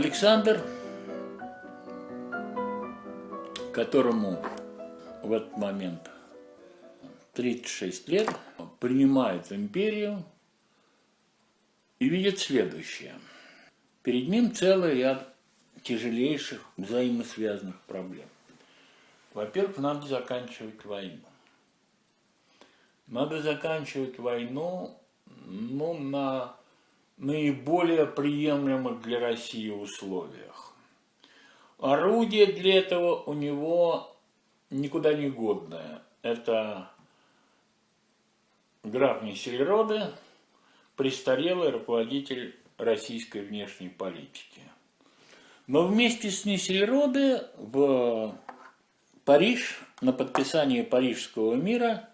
Александр, которому в этот момент 36 лет, принимает империю и видит следующее. Перед ним целый ряд тяжелейших взаимосвязанных проблем. Во-первых, надо заканчивать войну. Надо заканчивать войну ну, на наиболее приемлемых для России условиях. Орудие для этого у него никуда не годное. Это граф Несельроды, престарелый руководитель российской внешней политики. Но вместе с Несельроды в Париж на подписание Парижского мира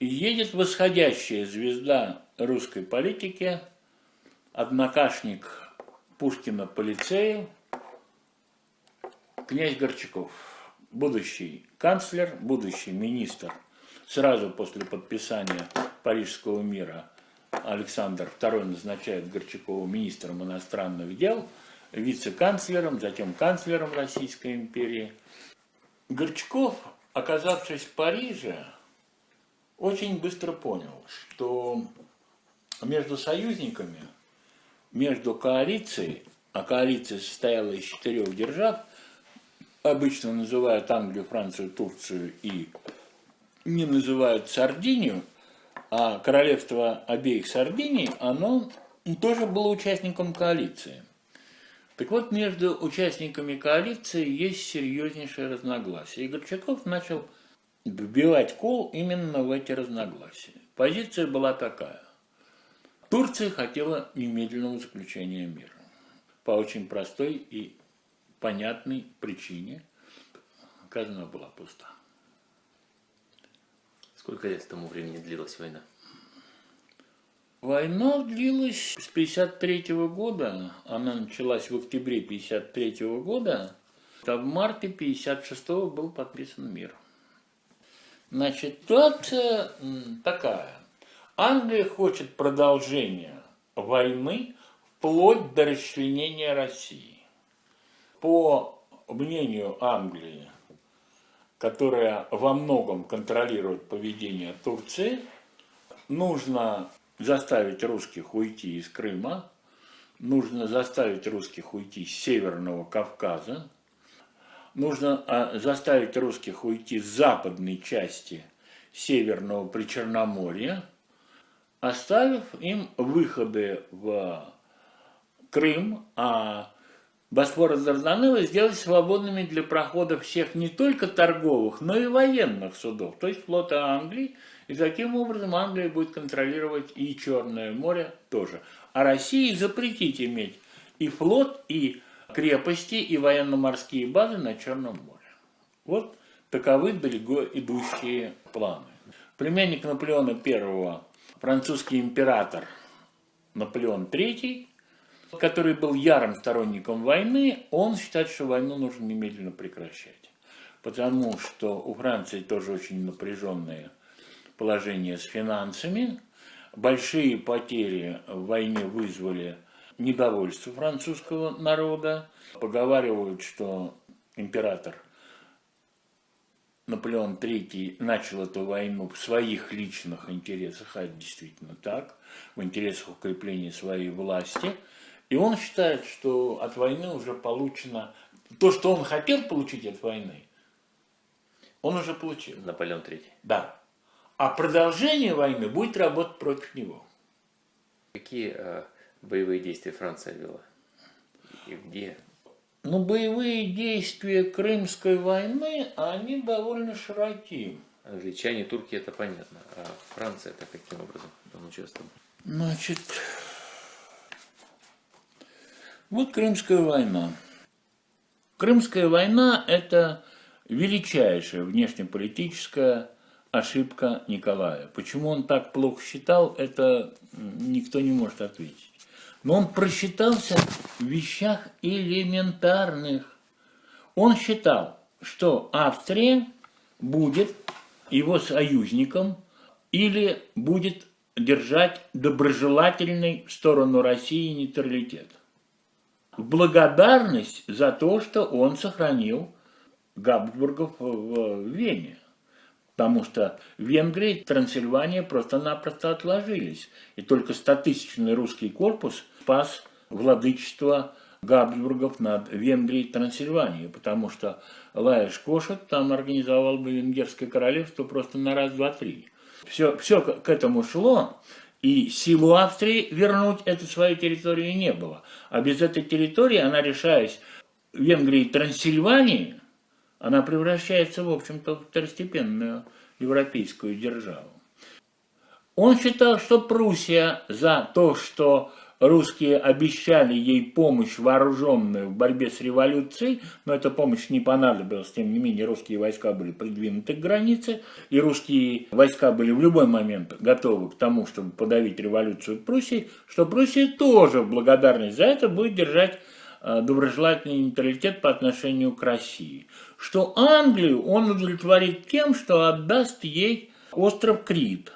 едет восходящая звезда русской политики, однокашник Пушкина по лицею, князь Горчаков, будущий канцлер, будущий министр, сразу после подписания Парижского мира Александр II назначает Горчакова министром иностранных дел, вице-канцлером, затем канцлером Российской империи. Горчаков, оказавшись в Париже, очень быстро понял, что между союзниками, между коалицией, а коалиция состояла из четырех держав, обычно называют Англию, Францию, Турцию и не называют Сардинию, а королевство обеих Сардиний, оно тоже было участником коалиции. Так вот, между участниками коалиции есть серьезнейшее разногласие. И Горчаков начал вбивать кол именно в эти разногласия. Позиция была такая. Турция хотела немедленного заключения мира. По очень простой и понятной причине. Казна была пуста. Сколько лет тому времени длилась война? Война длилась с 53 -го года, она началась в октябре 53 -го года, а в марте 56 был подписан мир. Значит, ситуация такая. Англия хочет продолжения войны вплоть до расчленения России. По мнению Англии, которая во многом контролирует поведение Турции, нужно заставить русских уйти из Крыма, нужно заставить русских уйти с Северного Кавказа, нужно а, заставить русских уйти с западной части Северного Причерноморья, оставив им выходы в Крым, а Босфор и Дарданеллы сделать свободными для прохода всех не только торговых, но и военных судов, то есть флота Англии, и таким образом Англия будет контролировать и Черное море тоже. А России запретить иметь и флот, и крепости и военно-морские базы на Черном море. Вот таковы далеко идущие планы. Племянник Наполеона I, французский император Наполеон III, который был ярым сторонником войны, он считает, что войну нужно немедленно прекращать. Потому что у Франции тоже очень напряженное положение с финансами. Большие потери в войне вызвали недовольство французского народа. Поговаривают, что император Наполеон III начал эту войну в своих личных интересах, а это действительно так, в интересах укрепления своей власти. И он считает, что от войны уже получено то, что он хотел получить от войны, он уже получил. Наполеон III. Да. А продолжение войны будет работать против него. Какие э, боевые действия Франция вела? И где? Ну, боевые действия Крымской войны, они довольно широки. Англичане, турки, это понятно. А Франция это каким образом там участвовала? Значит, вот Крымская война. Крымская война – это величайшая внешнеполитическая ошибка Николая. Почему он так плохо считал, это никто не может ответить. Но он просчитался в вещах элементарных. Он считал, что Австрия будет его союзником или будет держать доброжелательный в сторону России нейтралитет. благодарность за то, что он сохранил Габсбургов в Вене. Потому что Венгрия и Трансильвания просто-напросто отложились. И только стотысячный русский корпус спас владычество Габсбургов над Венгрией и Трансильванией, потому что Лаеш Кошет там организовал бы Венгерское королевство просто на раз, два, три. Все, все к этому шло, и силу Австрии вернуть эту свою территорию не было. А без этой территории она, решаясь Венгрии и Трансильвании, она превращается, в общем-то, в второстепенную европейскую державу. Он считал, что Пруссия за то, что русские обещали ей помощь вооруженную в борьбе с революцией, но эта помощь не понадобилась, тем не менее русские войска были придвинуты к границе, и русские войска были в любой момент готовы к тому, чтобы подавить революцию в Пруссии, что Пруссия тоже в благодарность за это будет держать доброжелательный нейтралитет по отношению к России. Что Англию он удовлетворит тем, что отдаст ей остров Крит,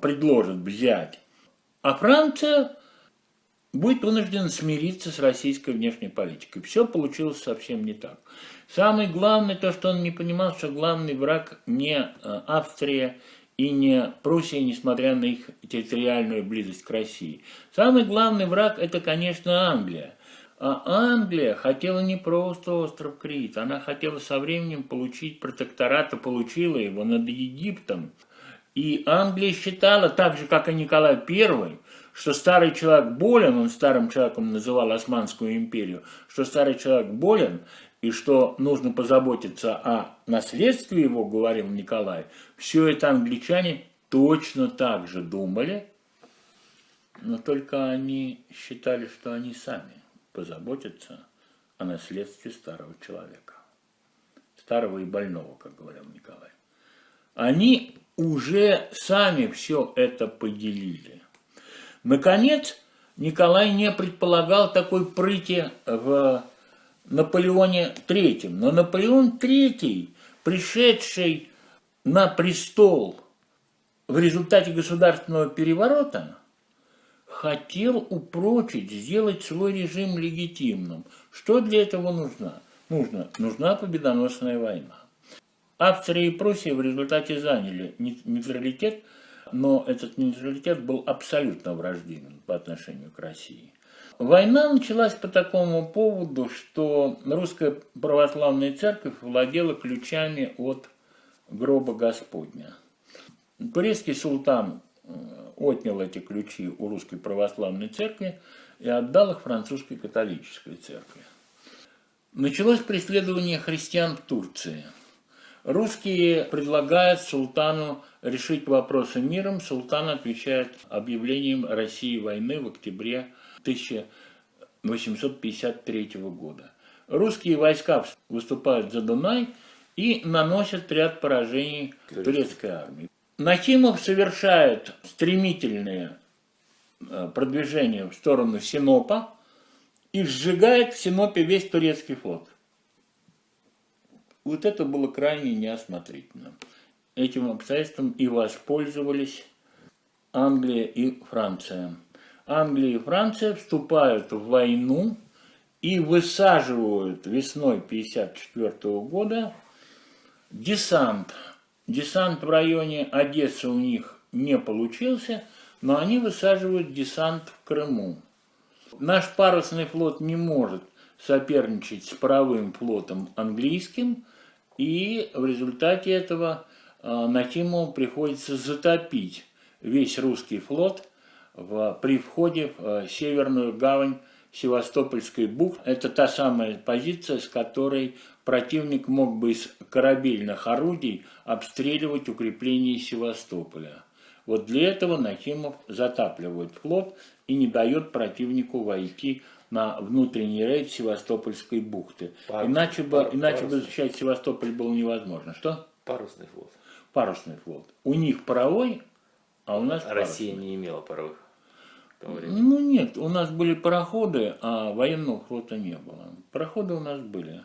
предложит взять. А Франция будет вынужден смириться с российской внешней политикой. Все получилось совсем не так. Самое главное, то, что он не понимал, что главный враг не э, Австрия и не Пруссия, несмотря на их территориальную близость к России. Самый главный враг – это, конечно, Англия. А Англия хотела не просто остров Крит, она хотела со временем получить протекторат, и получила его над Египтом. И Англия считала, так же, как и Николай I, что старый человек болен, он старым человеком называл Османскую империю, что старый человек болен, и что нужно позаботиться о наследстве его, говорил Николай, все это англичане точно так же думали, но только они считали, что они сами позаботятся о наследстве старого человека. Старого и больного, как говорил Николай. Они уже сами все это поделили. Наконец, Николай не предполагал такой прыти в Наполеоне III. Но Наполеон III, пришедший на престол в результате государственного переворота, хотел упрочить, сделать свой режим легитимным. Что для этого нужно? Нужно, нужна победоносная война. Австрия и Пруссия в результате заняли нейтралитет – но этот нейтралитет был абсолютно враждебен по отношению к России. Война началась по такому поводу, что русская православная церковь владела ключами от гроба Господня. Турецкий султан э, отнял эти ключи у русской православной церкви и отдал их французской католической церкви. Началось преследование христиан в Турции – Русские предлагают султану решить вопросы миром. Султан отвечает объявлением России войны в октябре 1853 года. Русские войска выступают за Дунай и наносят ряд поражений турецкой армии. Накимов совершает стремительное э, продвижение в сторону Синопа и сжигает в Синопе весь турецкий флот. Вот это было крайне неосмотрительно. Этим обстоятельством и воспользовались Англия и Франция. Англия и Франция вступают в войну и высаживают весной 1954 года десант. Десант в районе Одессы у них не получился, но они высаживают десант в Крыму. Наш парусный флот не может соперничать с паровым флотом английским, и в результате этого э, Накимову приходится затопить весь русский флот в, при входе в э, северную гавань Севастопольской бухты. Это та самая позиция, с которой противник мог бы из корабельных орудий обстреливать укрепления Севастополя. Вот для этого Нахимов затапливает флот и не дает противнику войти на внутренний рейд Севастопольской бухты. Парус, иначе бы, парус, иначе бы защищать Севастополь было невозможно. Что? Парусный флот. Парусный флот. У них паровой, а у нас Россия парусный. не имела паровых. Ну нет, у нас были пароходы, а военного флота не было. Пароходы у нас были.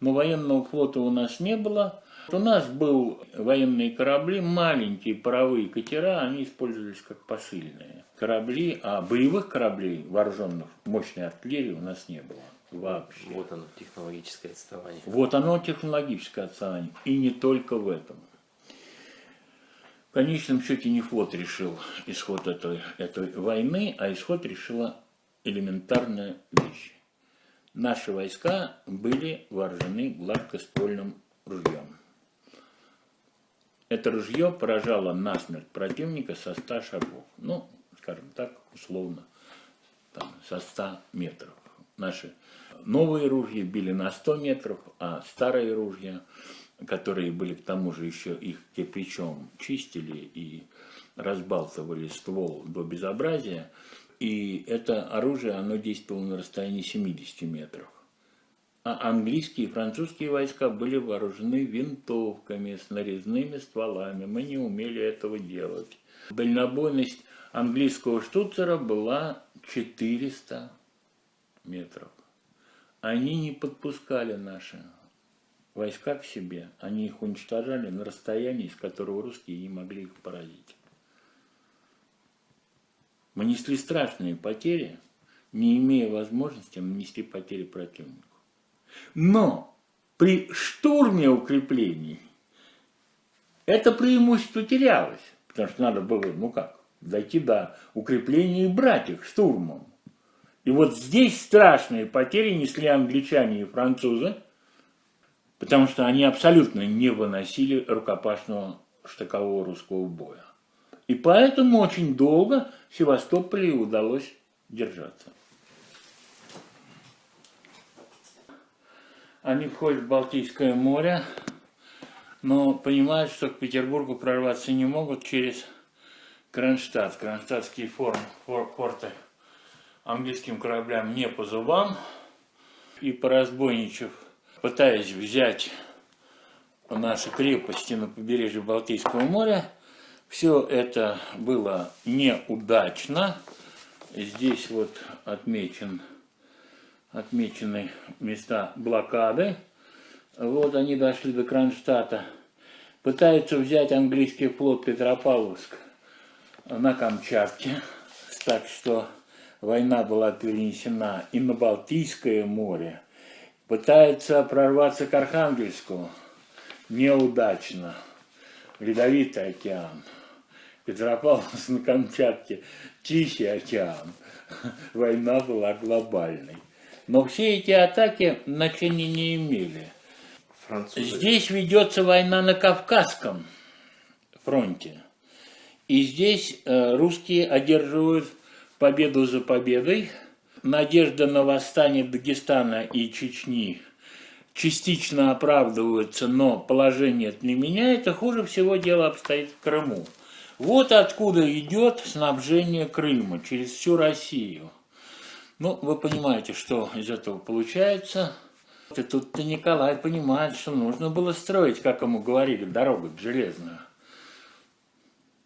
Но военного флота у нас не было. У нас был военные корабли, маленькие паровые катера, они использовались как посыльные корабли, а боевых кораблей вооруженных мощной артиллерии у нас не было вообще. Вот оно, технологическое отставание. Вот оно технологическое отставание. И не только в этом. В конечном счете не флот решил исход этой, этой войны, а исход решила элементарная вещь. Наши войска были вооружены гладкоствольным ружьем. Это ружье поражало насмерть противника со 100 шагов. Ну, скажем так, условно, там, со 100 метров. Наши новые ружья били на 100 метров, а старые ружья, которые были к тому же еще их кирпичом чистили и разбалтывали ствол до безобразия, и это оружие, оно действовало на расстоянии 70 метров. А английские и французские войска были вооружены винтовками с нарезными стволами. Мы не умели этого делать. Дальнобойность английского штуцера была 400 метров. Они не подпускали наши войска к себе. Они их уничтожали на расстоянии, с которого русские не могли их поразить. Мы несли страшные потери, не имея возможности нанести потери противнику. Но при штурме укреплений это преимущество терялось, потому что надо было, ну как, дойти до укрепления и брать их штурмом. И вот здесь страшные потери несли англичане и французы, потому что они абсолютно не выносили рукопашного штыкового русского боя. И поэтому очень долго Севастополе удалось держаться. Они входят в Балтийское море, но понимают, что к Петербургу прорваться не могут через Кронштадт. Кронштадтские фор, фор, форты английским кораблям не по зубам. И поразбойничав, пытаясь взять наши крепости на побережье Балтийского моря, все это было неудачно. Здесь вот отмечен отмечены места блокады. Вот они дошли до Кронштадта. Пытаются взять английский флот Петропавловск на Камчатке. Так что война была перенесена и на Балтийское море. Пытаются прорваться к Архангельску. Неудачно. Ледовитый океан. Петропавловск на Камчатке. Тихий океан. Война была глобальной. Но все эти атаки значения не имели. Французы. Здесь ведется война на Кавказском фронте. И здесь э, русские одерживают победу за победой. Надежда на восстание Дагестана и Чечни частично оправдывается, но положение это не меняет, и хуже всего дело обстоит в Крыму. Вот откуда идет снабжение Крыма через всю Россию. Ну, вы понимаете, что из этого получается. И тут-то Николай понимает, что нужно было строить, как ему говорили, дорогу железную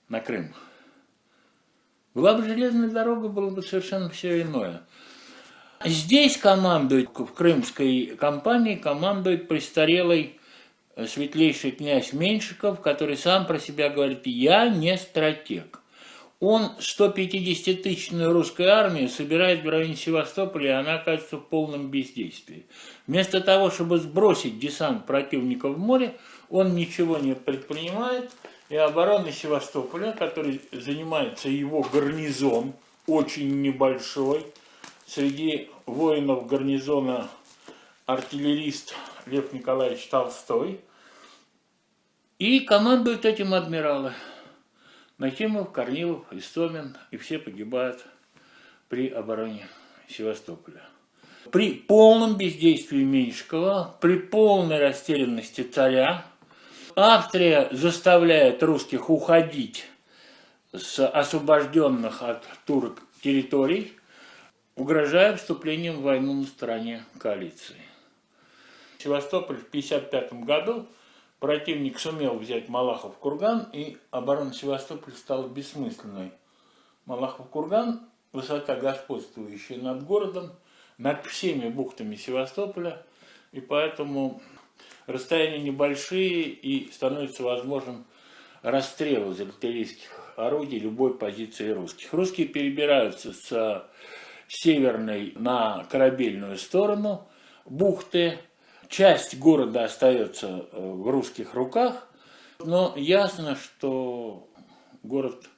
на Крым. Была бы железная дорога, было бы совершенно все иное. Здесь командует, в крымской компании, командует престарелый светлейший князь Меньшиков, который сам про себя говорит, я не стратег он 150-тысячную русскую армию собирает в районе Севастополя, и она оказывается в полном бездействии. Вместо того, чтобы сбросить десант противника в море, он ничего не предпринимает, и оборона Севастополя, который занимается его гарнизон, очень небольшой, среди воинов гарнизона артиллерист Лев Николаевич Толстой, и командуют этим адмиралы. Нахимов, Корнилов, Истомин, и все погибают при обороне Севастополя. При полном бездействии Меньшикова, при полной растерянности царя, Австрия заставляет русских уходить с освобожденных от турок территорий, угрожая вступлением в войну на стороне коалиции. Севастополь в 1955 году Противник сумел взять Малахов курган, и оборона Севастополя стала бессмысленной. Малахов курган – высота господствующая над городом, над всеми бухтами Севастополя, и поэтому расстояния небольшие и становится возможным расстрел из артиллерийских орудий любой позиции русских. Русские перебираются с северной на корабельную сторону бухты. Часть города остается э, в русских руках, но ясно, что город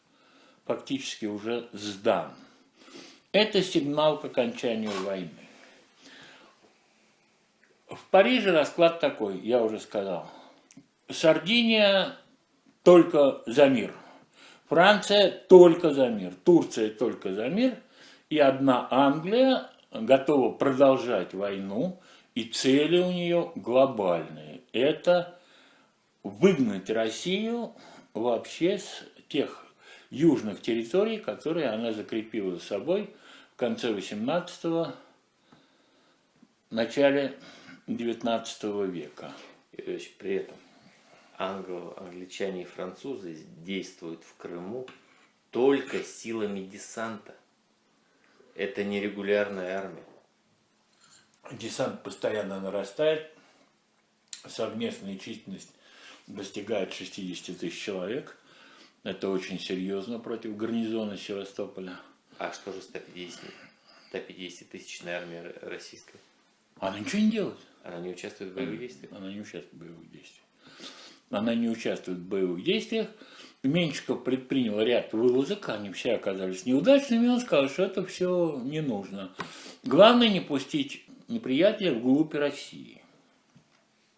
фактически уже сдан. Это сигнал к окончанию войны. В Париже расклад такой, я уже сказал. Сардиния только за мир. Франция только за мир. Турция только за мир. И одна Англия готова продолжать войну. И цели у нее глобальные. Это выгнать Россию вообще с тех южных территорий, которые она закрепила за собой в конце 18-го, начале 19 века. И, то есть при этом англо, англичане и французы действуют в Крыму только силами десанта. Это не регулярная армия. Десант постоянно нарастает, совместная численность достигает 60 тысяч человек. Это очень серьезно против гарнизона Севастополя. А что же 150, 150 тысячная армия российская? Она ничего не делает. Она не участвует в боевых действиях? Она не участвует в боевых действиях. Она не участвует в боевых действиях. Меньшиков предпринял ряд вылазок, они все оказались неудачными, он сказал, что это все не нужно. Главное не пустить неприятеля вглубь России.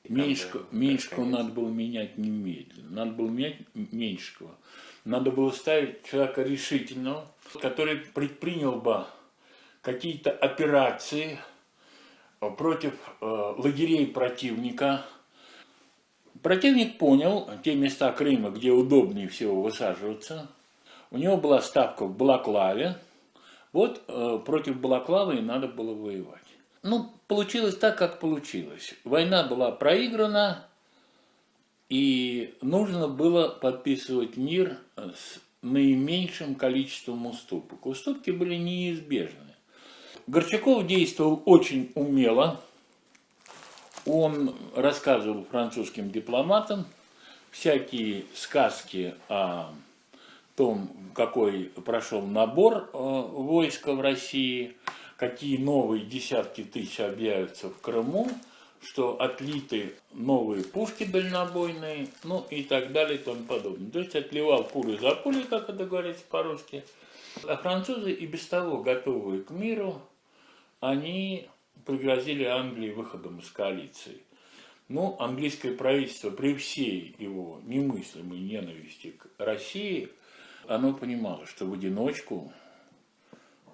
Меньшикова, Меньшикова надо было менять немедленно. Надо было менять Меньшикова. Надо было ставить человека решительного, который предпринял бы какие-то операции против э, лагерей противника. Противник понял те места Крыма, где удобнее всего высаживаться. У него была ставка в Балаклаве. Вот э, против Балаклавы и надо было воевать. Ну, получилось так, как получилось. Война была проиграна, и нужно было подписывать мир с наименьшим количеством уступок. Уступки были неизбежны. Горчаков действовал очень умело. Он рассказывал французским дипломатам всякие сказки о том, какой прошел набор э, войска в России, какие новые десятки тысяч объявятся в Крыму, что отлиты новые пушки дальнобойные, ну и так далее и тому подобное. То есть отливал пулю за пулей, как это говорится по-русски. А французы и без того готовые к миру, они пригрозили Англии выходом из коалиции. Но английское правительство при всей его немыслимой ненависти к России, оно понимало, что в одиночку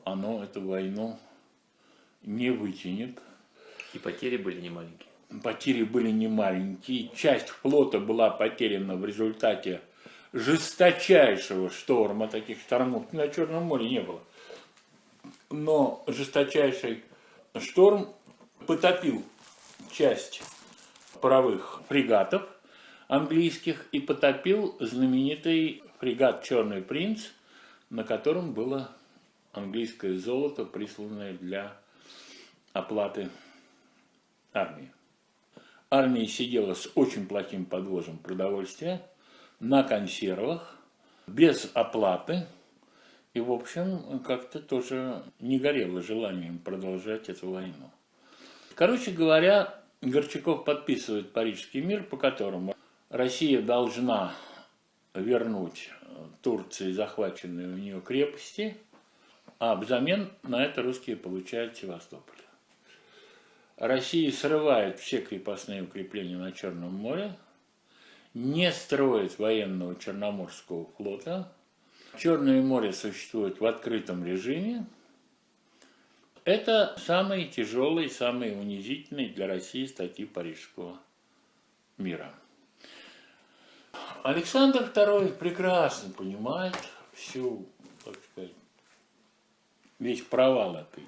оно эту войну не вытянет. И потери были немаленькие. Потери были немаленькие. Часть флота была потеряна в результате жесточайшего шторма. Таких штормов на Черном море не было но жесточайший шторм потопил часть паровых фрегатов английских и потопил знаменитый фрегат «Черный принц», на котором было английское золото, присланное для оплаты армии. Армия сидела с очень плохим подвозом продовольствия, на консервах, без оплаты, и, в общем, как-то тоже не горело желанием продолжать эту войну. Короче говоря, Горчаков подписывает Парижский мир, по которому Россия должна вернуть Турции захваченные у нее крепости, а взамен на это русские получают Севастополь. Россия срывает все крепостные укрепления на Черном море, не строит военного Черноморского флота – Черное море существует в открытом режиме. Это самые тяжелые, самые унизительные для России статьи Парижского мира. Александр II прекрасно понимает всю, так сказать, весь провал этой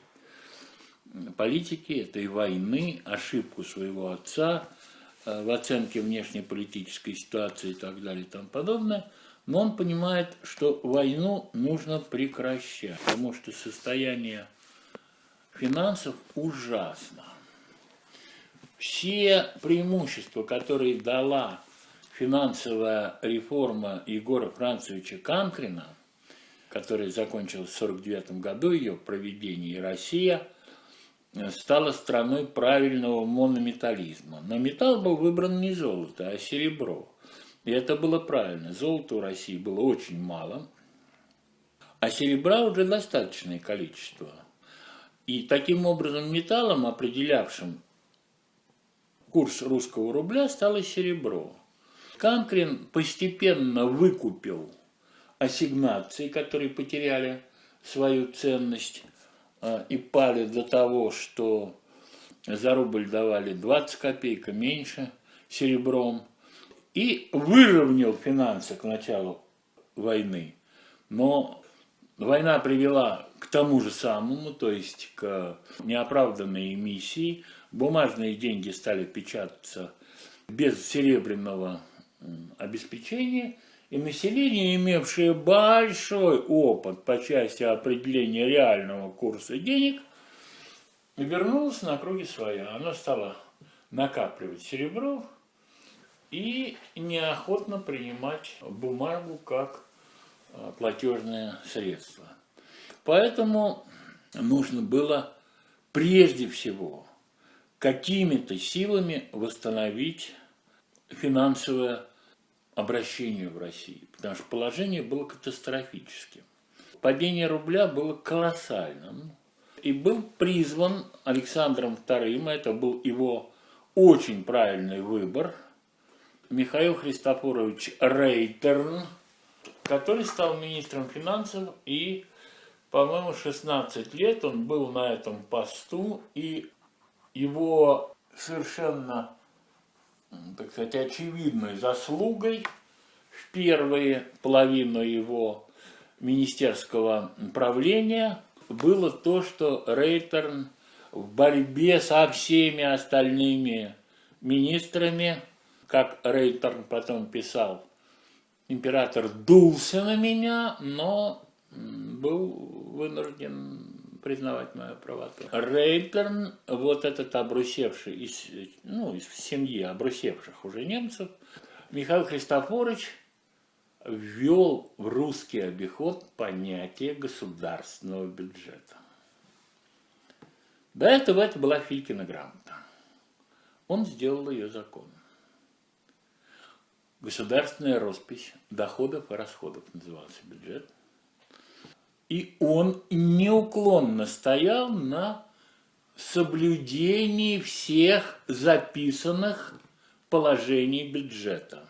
политики, этой войны, ошибку своего отца э, в оценке внешнеполитической ситуации и так далее и тому подобное – но он понимает, что войну нужно прекращать, потому что состояние финансов ужасно. все преимущества, которые дала финансовая реформа Егора Францевича Канкрина, которая закончилась в 1949 году, ее проведение, и Россия стала страной правильного монометализма. Но металл был выбран не золото, а серебро. И это было правильно. Золота у России было очень мало, а серебра уже достаточное количество. И таким образом металлом, определявшим курс русского рубля, стало серебро. Канкрин постепенно выкупил ассигнации, которые потеряли свою ценность и пали до того, что за рубль давали 20 копеек, меньше серебром, и выровнял финансы к началу войны. Но война привела к тому же самому, то есть к неоправданной эмиссии. Бумажные деньги стали печататься без серебряного обеспечения, и население, имевшее большой опыт по части определения реального курса денег, вернулось на круги своя. Оно стало накапливать серебро и неохотно принимать бумагу как а, платежное средство. Поэтому нужно было прежде всего какими-то силами восстановить финансовое обращение в России, потому что положение было катастрофическим. Падение рубля было колоссальным, и был призван Александром II, это был его очень правильный выбор, Михаил Христофорович Рейтерн, который стал министром финансов и, по-моему, 16 лет он был на этом посту, и его совершенно так сказать, очевидной заслугой в первую половину его министерского правления было то, что Рейтерн в борьбе со всеми остальными министрами, как Рейтерн потом писал, император дулся на меня, но был вынужден признавать мою правоту. Рейтерн, вот этот обрусевший из, ну, из семьи обрусевших уже немцев, Михаил Христофорович ввел в русский обиход понятие государственного бюджета. До этого это была Филькина грамота. Он сделал ее закон. Государственная роспись доходов и расходов назывался бюджет. И он неуклонно стоял на соблюдении всех записанных положений бюджета.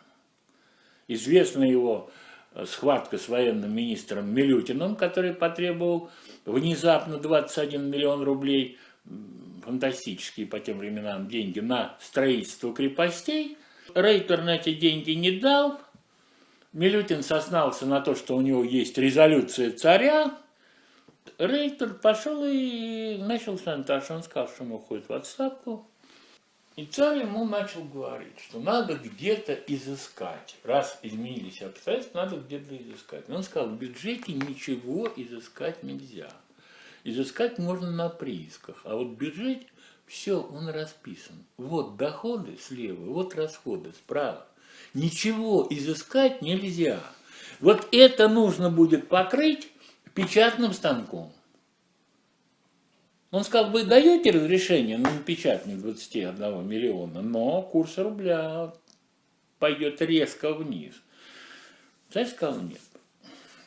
Известна его э, схватка с военным министром Милютиным, который потребовал внезапно 21 миллион рублей, фантастические по тем временам деньги, на строительство крепостей. Рейтер на эти деньги не дал, Милютин соснался на то, что у него есть резолюция царя. Рейтер пошел и начал шантаж. Он сказал, что он уходит в отставку. И царь ему начал говорить, что надо где-то изыскать. Раз изменились обстоятельства, надо где-то изыскать. Но он сказал, в бюджете ничего изыскать нельзя. Изыскать можно на приисках. А вот бюджет, все, он расписан. Вот доходы слева, вот расходы справа. Ничего изыскать нельзя. Вот это нужно будет покрыть печатным станком. Он сказал, вы даете разрешение на напечатание 21 миллиона, но курс рубля пойдет резко вниз. Царь сказал нет.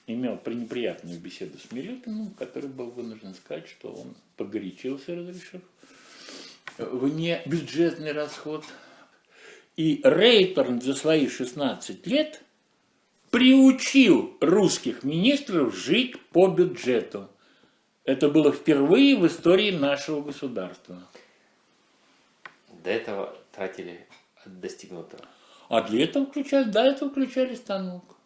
Имел пренеприятную беседу с Милютиным, который был вынужден сказать, что он погорячился, разрешив вне бюджетный расход – и Рейтерн за свои 16 лет приучил русских министров жить по бюджету. Это было впервые в истории нашего государства. До этого тратили от достигнутого. А для этого включали, до этого включали станок.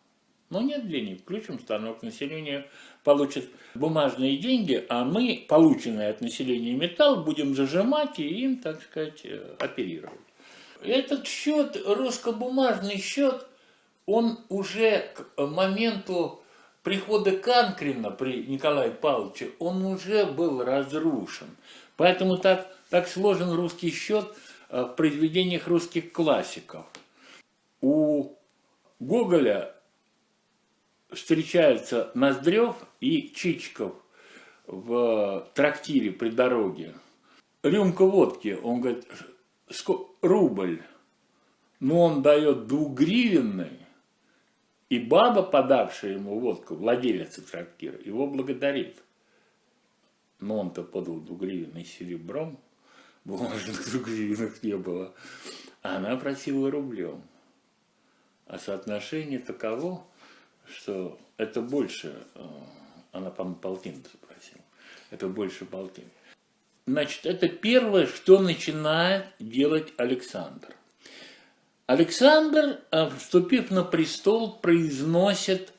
Но нет денег, включим станок, население получит бумажные деньги, а мы, полученные от населения металл, будем зажимать и им, так сказать, э, оперировать. Этот счет, русско-бумажный счет, он уже к моменту прихода Канкрина при Николае Павловиче, он уже был разрушен. Поэтому так, так сложен русский счет в произведениях русских классиков. У Гоголя встречаются Ноздрев и Чичиков в трактире при дороге. Рюмка водки, он говорит, рубль, но он дает двугривенный, и баба, подавшая ему водку, владелица трактира, его благодарит. Но он-то подал двугривенный серебром, бумажных двугривенных не было, а она просила рублем. А соотношение таково, что это больше, э, она, по-моему, полтин запросила, это больше полтин. Значит, это первое, что начинает делать Александр. Александр, э, вступив на престол, произносит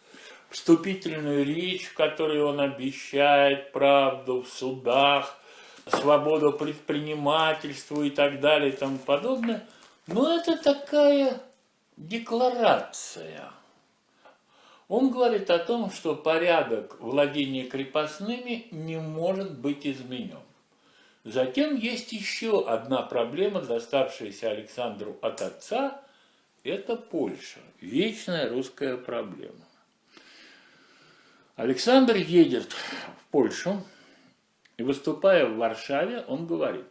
вступительную речь, в которой он обещает правду в судах, свободу предпринимательству и так далее и тому подобное. Но это такая декларация. Он говорит о том, что порядок владения крепостными не может быть изменен. Затем есть еще одна проблема, доставшаяся Александру от отца, это Польша, вечная русская проблема. Александр едет в Польшу, и выступая в Варшаве, он говорит,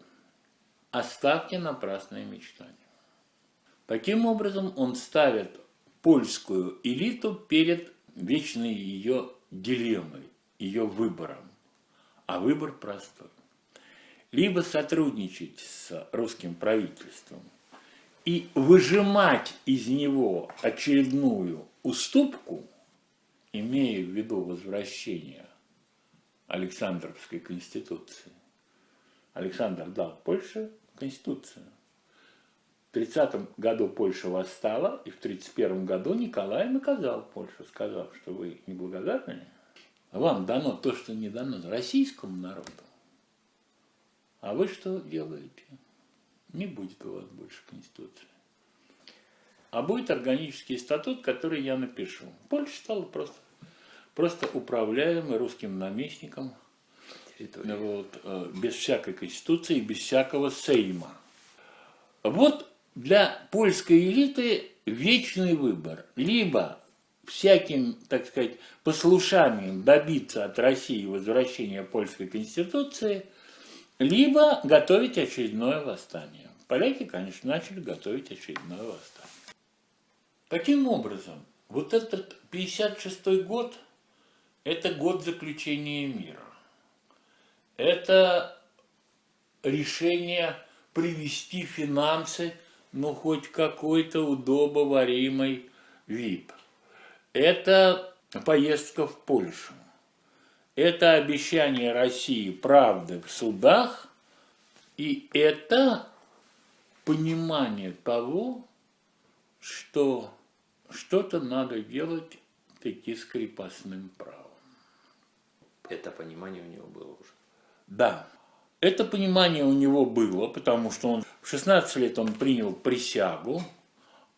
оставьте напрасные мечтания. Таким образом, он ставит польскую элиту перед вечной ее дилеммой, ее выбором. А выбор простой. Либо сотрудничать с русским правительством и выжимать из него очередную уступку, имея в виду возвращение Александровской конституции. Александр дал Польше конституцию. 30 году Польша восстала, и в 31 году Николай наказал Польшу, сказав, что вы неблагодарны, вам дано то, что не дано российскому народу. А вы что делаете? Не будет у вас больше Конституции. А будет органический статут, который я напишу. Польша стала просто, просто управляемой русским наместником вот, э, без всякой Конституции, без всякого Сейма. Вот для польской элиты вечный выбор. Либо всяким, так сказать, послушанием добиться от России возвращения польской конституции, либо готовить очередное восстание. Поляки, конечно, начали готовить очередное восстание. Таким образом, вот этот 56 год – это год заключения мира. Это решение привести финансы ну, хоть какой-то удобоваримый вид. Это поездка в Польшу. Это обещание России правды в судах, и это понимание того, что что-то надо делать таки с крепостным правом. Это понимание у него было уже? Да. Это понимание у него было, потому что он в 16 лет он принял присягу,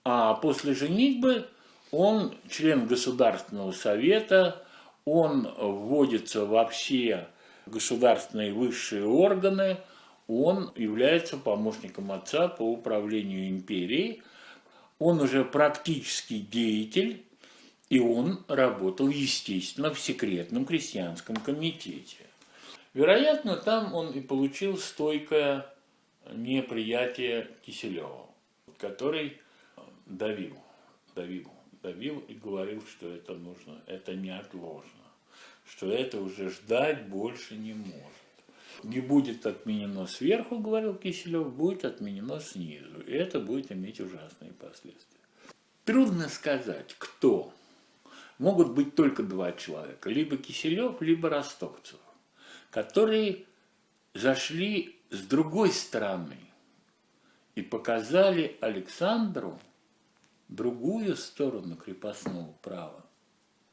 а после женитьбы он член Государственного совета, он вводится во все государственные высшие органы, он является помощником отца по управлению империей, он уже практический деятель, и он работал, естественно, в секретном крестьянском комитете. Вероятно, там он и получил стойкое неприятие Киселева, который давил, давил, давил и говорил, что это нужно, это неотложно, что это уже ждать больше не может. Не будет отменено сверху, говорил Киселев, будет отменено снизу, и это будет иметь ужасные последствия. Трудно сказать, кто. Могут быть только два человека, либо Киселев, либо Ростовцев которые зашли с другой стороны и показали Александру другую сторону крепостного права.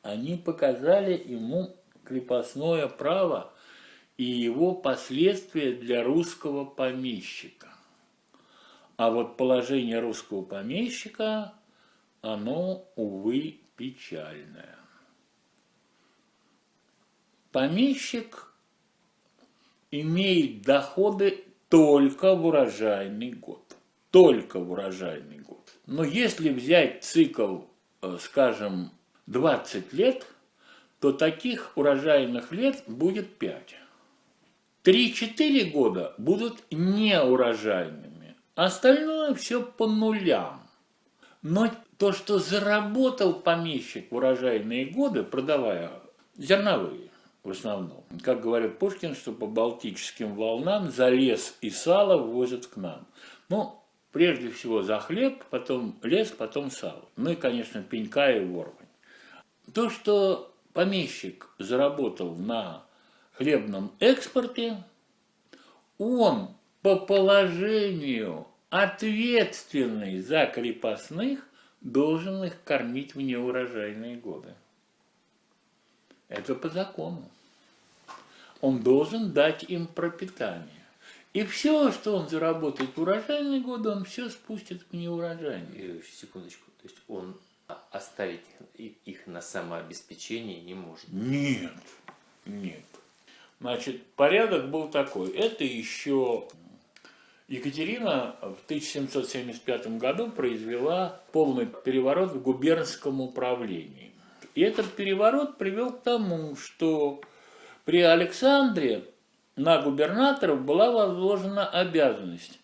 Они показали ему крепостное право и его последствия для русского помещика. А вот положение русского помещика, оно, увы, печальное. Помещик имеет доходы только в урожайный год. только в урожайный год. Но если взять цикл, э, скажем, 20 лет, то таких урожайных лет будет 5. 3-4 года будут неурожайными. Остальное все по нулям. Но то, что заработал помещик в урожайные годы, продавая зерновые в основном, как говорит Пушкин, что по балтическим волнам за лес и сало ввозят к нам. Ну, прежде всего за хлеб, потом лес, потом сало. Ну и, конечно, пенька и ворвань. То, что помещик заработал на хлебном экспорте, он по положению ответственный за крепостных должен их кормить в неурожайные годы. Это по закону. Он должен дать им пропитание. И все, что он заработает в урожайные годы, он все спустит в неурожайные. Секундочку. То есть он оставить их на самообеспечение не может? Нет, нет. Значит, порядок был такой. Это еще Екатерина в 1775 году произвела полный переворот в губернском управлении. И этот переворот привел к тому, что при Александре на губернаторов была возложена обязанность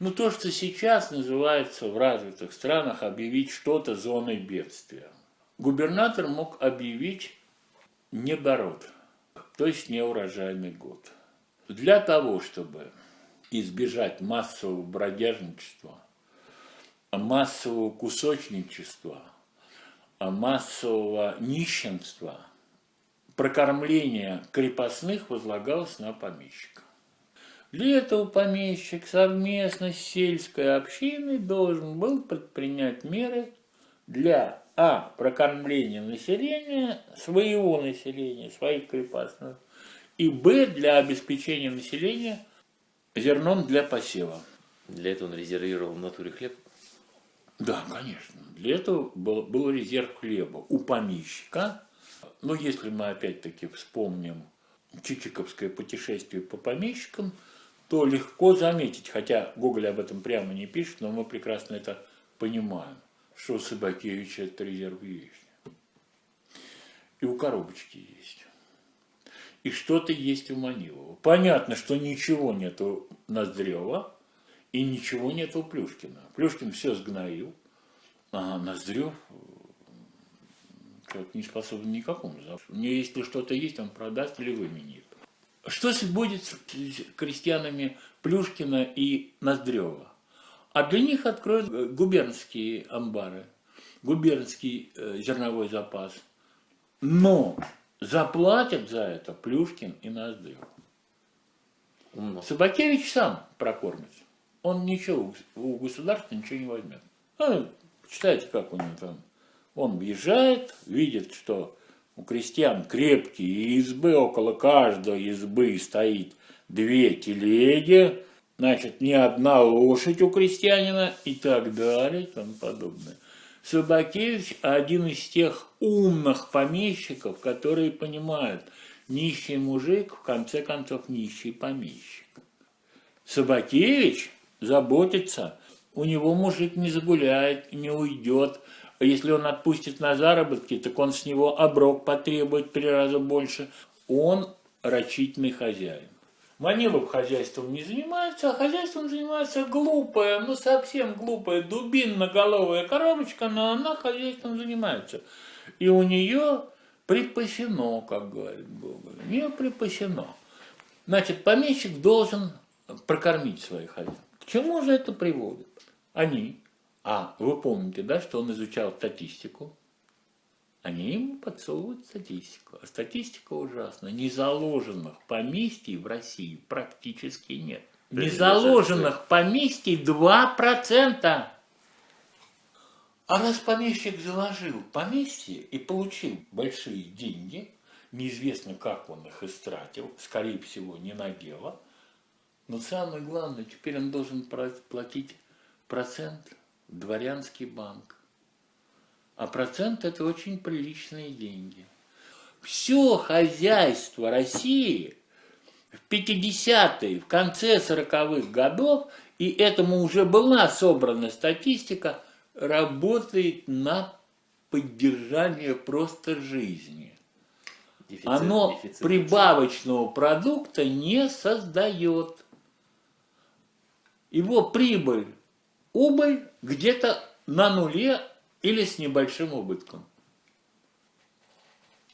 ну, то, что сейчас называется в развитых странах объявить что-то зоной бедствия. Губернатор мог объявить недород то есть неурожайный год. Для того, чтобы избежать массового бродяжничества, массового кусочничества, массового нищенства, прокормление крепостных возлагалось на помещика. Для этого помещик совместно с сельской общиной должен был предпринять меры для а. Прокормление населения, своего населения, своих крепостных. И Б. Для обеспечения населения зерном для посева. Для этого он резервировал в натуре хлеб? Да, конечно. Для этого был, был резерв хлеба у помещика. Но если мы опять-таки вспомним Чичиковское путешествие по помещикам, то легко заметить, хотя Гоголь об этом прямо не пишет, но мы прекрасно это понимаем что у Собакевича этот резерв есть. И у коробочки есть. И что-то есть у Манилова. Понятно, что ничего нет у Ноздрева и ничего нет у Плюшкина. Плюшкин все сгноил, а Ноздрев человек не способен никакому. Мне если что-то есть, он продаст или выменит. Что будет с крестьянами Плюшкина и Ноздрева? А для них откроют э, губернские амбары, губернский э, зерновой запас. Но заплатят за это Плюшкин и Ноздрев. Умно. Собакевич сам прокормится. Он ничего у государства ничего не возьмет. Ну, читайте, как у него там. Он въезжает, видит, что у крестьян крепкие избы, около каждой избы стоит две телеги, значит, не одна лошадь у крестьянина и так далее и тому подобное. Собакевич один из тех умных помещиков, которые понимают, нищий мужик, в конце концов, нищий помещик. Собакевич заботится, у него мужик не загуляет, не уйдет. Если он отпустит на заработки, так он с него оброк потребует три раза больше. Он рачительный хозяин. Манилов хозяйством не занимается, а хозяйством занимается глупая, ну совсем глупая, дубинноголовая коробочка, но она хозяйством занимается. И у нее припасено, как говорит Гоголь, у нее припасено. Значит, помещик должен прокормить своих хозяев. К чему же это приводит? Они, а вы помните, да, что он изучал статистику, они ему подсовывают статистику. А статистика ужасна. Незаложенных поместий в России практически нет. Незаложенных поместий 2%. А раз помещик заложил поместье и получил большие деньги, неизвестно, как он их истратил, скорее всего, не на дело, но самое главное, теперь он должен платить процент дворянский банк. А процент – это очень приличные деньги. Все хозяйство России в 50-е, в конце 40-х годов и этому уже была собрана статистика, работает на поддержание просто жизни. Дефицит- Оно дефицит прибавочного продукта не создает. Его прибыль, убыль где-то на нуле или с небольшим убытком.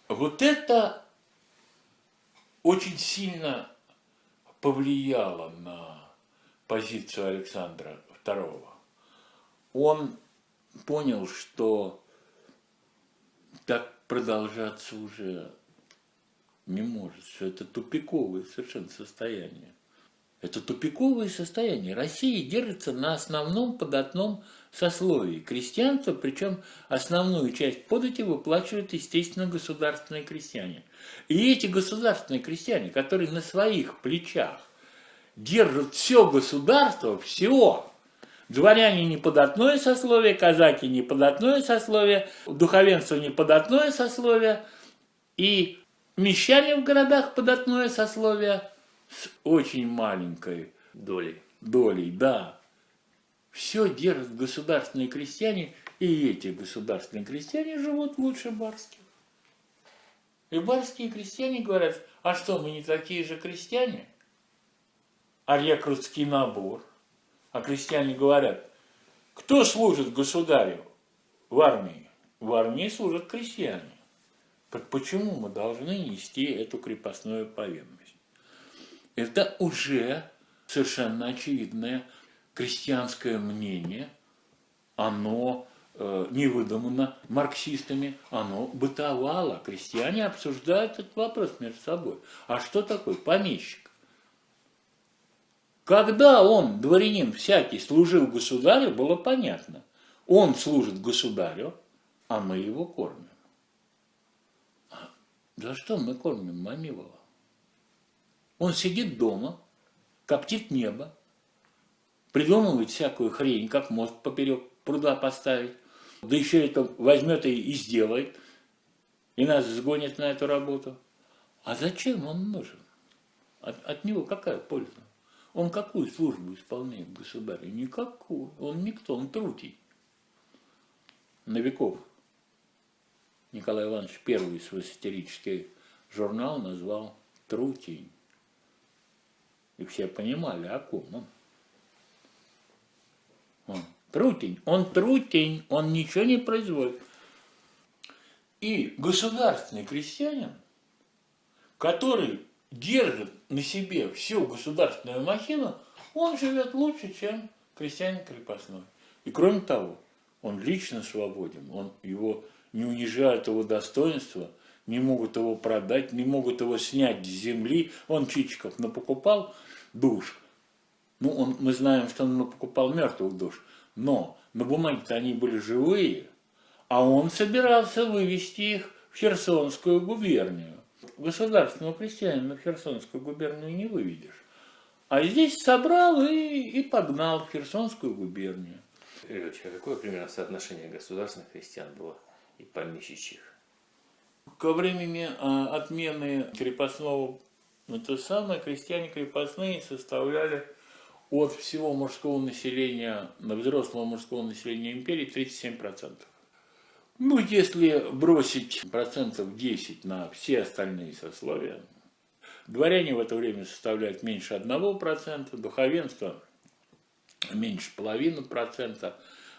Вот это очень сильно повлияло на позицию Александра II. Он понял, что так продолжаться уже не может, что это тупиковое совершенно состояние. Это тупиковое состояние. Россия держится на основном податном сословии. Крестьянство, причем основную часть подати выплачивают, естественно, государственные крестьяне. И эти государственные крестьяне, которые на своих плечах держат все государство, все, Дворяне не податное сословие, казаки не податное сословие, духовенство не податное сословие, и мещане в городах податное сословие с очень маленькой долей. долей, да. Все держат государственные крестьяне, и эти государственные крестьяне живут лучше барских. И барские крестьяне говорят, а что, мы не такие же крестьяне? А рекрутский набор. А крестьяне говорят, кто служит государю в армии? В армии служат крестьяне. Так почему мы должны нести эту крепостную повинность? Это уже совершенно очевидное крестьянское мнение, оно э, не выдумано марксистами, оно бытовало. Крестьяне обсуждают этот вопрос между собой. А что такое помещик? Когда он, дворянин всякий, служил государю, было понятно. Он служит государю, а мы его кормим. А за что мы кормим Мамилова? Он сидит дома, коптит небо, придумывает всякую хрень, как мост поперек пруда поставить, да еще это возьмет и, сделает, и нас сгонит на эту работу. А зачем он нужен? От, от него какая польза? Он какую службу исполняет государю? Никакую. Он никто, он трутий. Новиков Николай Иванович первый свой сатирический журнал назвал «Трутень». И все понимали, о ком он. Он трутень, он трутень, он ничего не производит. И государственный крестьянин, который держит на себе всю государственную махину, он живет лучше, чем крестьянин крепостной. И кроме того, он лично свободен, он, его не унижают его достоинство, не могут его продать, не могут его снять с земли. Он Чичиков напокупал душ. Ну, он, мы знаем, что он покупал мертвых душ. Но на бумаге-то они были живые, а он собирался вывести их в Херсонскую губернию. Государственного крестьянина в Херсонскую губернию не выведешь. А здесь собрал и, и погнал в Херсонскую губернию. Ильич, а какое примерно соотношение государственных крестьян было и помещичьих? Ко времени а, отмены крепостного, ну, то самое, крестьяне крепостные составляли от всего мужского населения, на взрослого мужского населения империи 37%. Ну, если бросить процентов 10 на все остальные сословия, дворяне в это время составляют меньше 1%, духовенство меньше половины процента,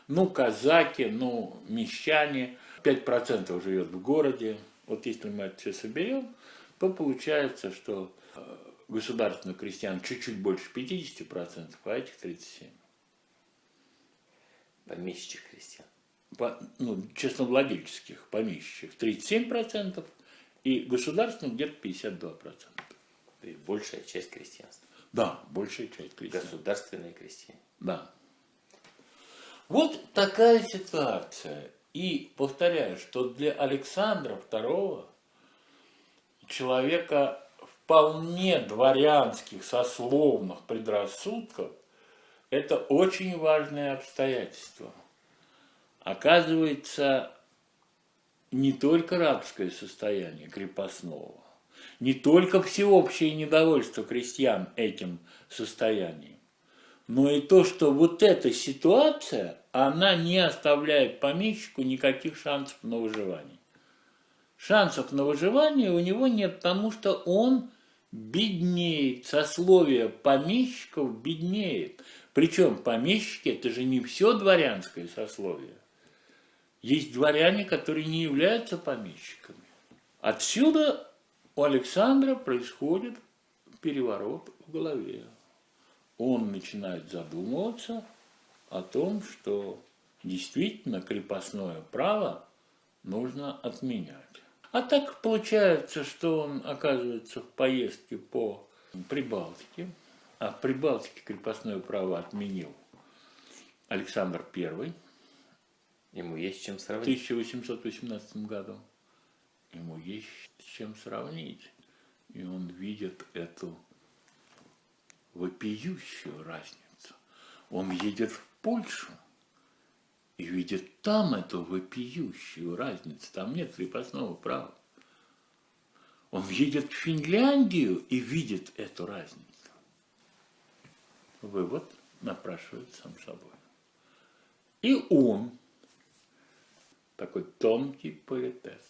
ну, казаки, ну, мещане, 5% живет в городе. Вот если мы это все соберем, то получается, что э, государственных крестьян чуть-чуть больше 50%, а этих 37%. Помещичьих крестьян. По, ну, честновладельческих помещичьих 37% и государственных где-то 52%. То есть большая часть крестьянства. Да, большая часть крестьян. Государственные крестьяне. Да. Вот такая ситуация. И повторяю, что для Александра II, человека вполне дворянских, сословных предрассудков, это очень важное обстоятельство. Оказывается, не только рабское состояние крепостного, не только всеобщее недовольство крестьян этим состоянием, но и то, что вот эта ситуация, она не оставляет помещику никаких шансов на выживание. Шансов на выживание у него нет, потому что он беднеет, сословие помещиков беднеет. Причем помещики – это же не все дворянское сословие. Есть дворяне, которые не являются помещиками. Отсюда у Александра происходит переворот в голове. Он начинает задумываться о том, что действительно крепостное право нужно отменять. А так получается, что он оказывается в поездке по Прибалтике, а в Прибалтике крепостное право отменил Александр I Ему есть чем в сравнить. 1818 году. Ему есть с чем сравнить. И он видит эту вопиющую разницу. Он едет в Польшу и видит там эту вопиющую разницу. Там нет крепостного права. Он едет в Финляндию и видит эту разницу. Вывод напрашивает сам собой. И он, такой тонкий политес,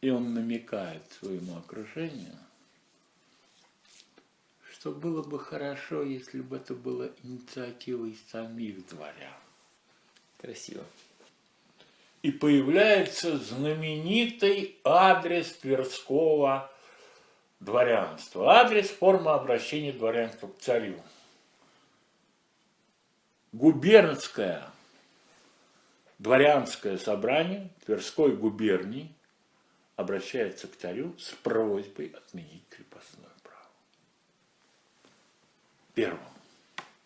и он намекает своему окружению, что было бы хорошо, если бы это было инициативой самих дворян. Красиво. И появляется знаменитый адрес Тверского дворянства. Адрес форма обращения дворянства к царю. Губернское дворянское собрание Тверской губернии обращается к царю с просьбой отменить крепостное право. Первым.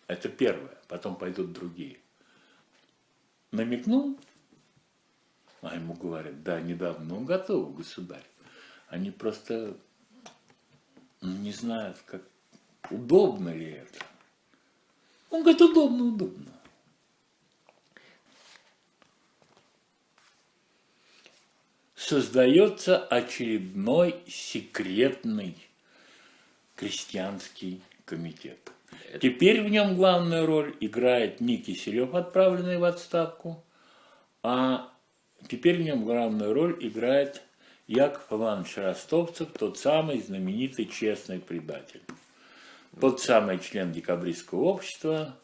Это первое. Потом пойдут другие. Намекнул, а ему говорят, да, недавно, ну, готов, государь. Они просто ну, не знают, как удобно ли это. Он говорит, удобно, удобно. Создается очередной секретный крестьянский комитет. Теперь в нем главную роль играет не Киселев, отправленный в отставку, а теперь в нем главную роль играет Яков Иванович Ростовцев, тот самый знаменитый честный предатель. Тот самый член декабристского общества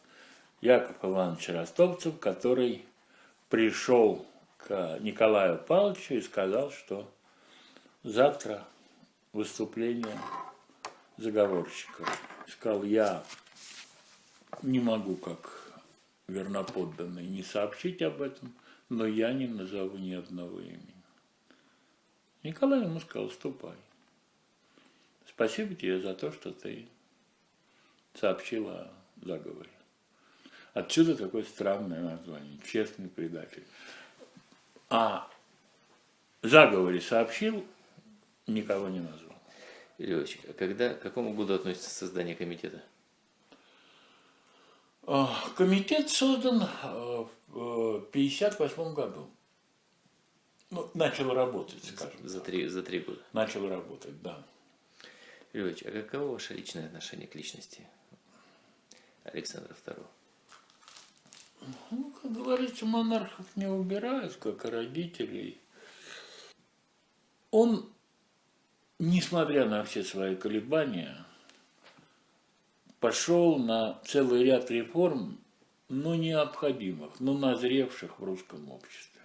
Яков Иванович Ростовцев, который пришел к Николаю Павловичу и сказал, что завтра выступление заговорщиков. Сказал, я не могу как верноподданный не сообщить об этом, но я не назову ни одного имени. Николай ему сказал, ступай. Спасибо тебе за то, что ты сообщил о заговоре. Отсюда такое странное название – честный предатель. А заговоре сообщил, никого не назвал. Ильич, а когда, к какому году относится создание комитета? А, Комитет создан а, в 1958 году. Ну, начал работать, скажем. За три, за три года. Начал работать, да. Ильич, а каково ваше личное отношение к личности Александра II? Ну, как говорится, монархов не убирают, как и родителей. Он, несмотря на все свои колебания, пошел на целый ряд реформ, но необходимых, но назревших в русском обществе.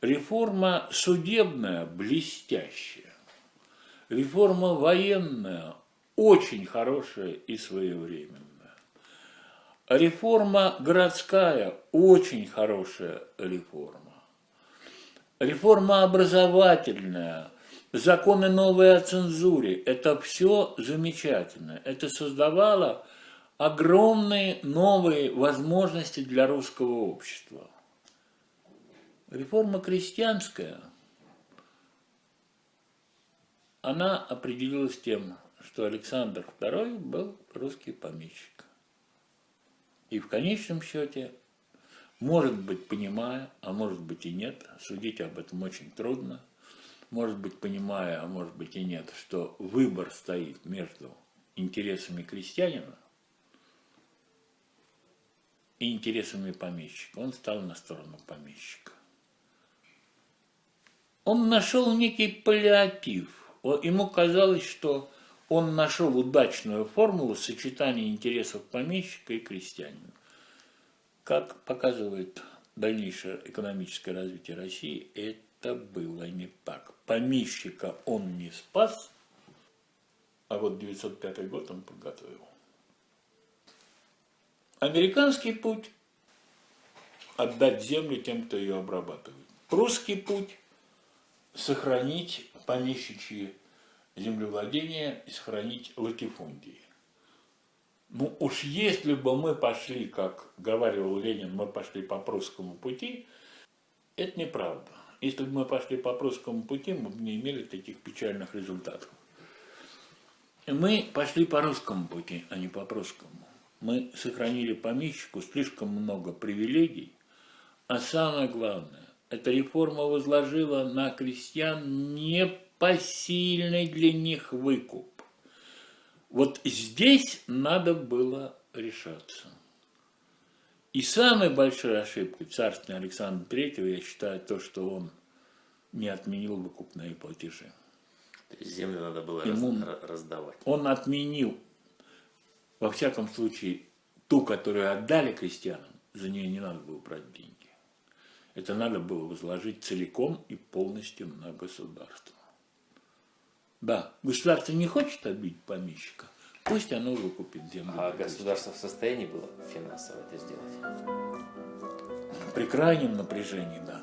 Реформа судебная блестящая, реформа военная очень хорошая и своевременная. Реформа городская очень хорошая реформа. Реформа образовательная, законы новые о цензуре – это все замечательно. Это создавало огромные новые возможности для русского общества. Реформа крестьянская, она определилась тем, что Александр II был русский помещик. И в конечном счете, может быть, понимая, а может быть и нет, судить об этом очень трудно, может быть, понимая, а может быть и нет, что выбор стоит между интересами крестьянина и интересами помещика. Он стал на сторону помещика. Он нашел некий паллиатив. Ему казалось, что он нашел удачную формулу сочетания интересов помещика и крестьянина. Как показывает дальнейшее экономическое развитие России, это было не так. Помещика он не спас, а вот 905 год он подготовил. Американский путь – отдать землю тем, кто ее обрабатывает. Прусский путь – сохранить помещичьи землевладения и сохранить латифундии. Ну уж если бы мы пошли, как говаривал Ленин, мы пошли по прусскому пути, это неправда. Если бы мы пошли по прусскому пути, мы бы не имели таких печальных результатов. Мы пошли по русскому пути, а не по прусскому. Мы сохранили помещику слишком много привилегий, а самое главное, эта реформа возложила на крестьян непосильный для них выкуп. Вот здесь надо было решаться. И самой большой ошибкой царственного Александра Третьего, я считаю, то, что он не отменил выкупные платежи. То есть землю надо было Ему- раз- раздавать. Он отменил, во всяком случае, ту, которую отдали крестьянам, за нее не надо было брать деньги. Это надо было возложить целиком и полностью на государство. Да, государство не хочет обидеть помещика, пусть оно выкупит землю. А государство в состоянии было финансово это сделать? При крайнем напряжении, да.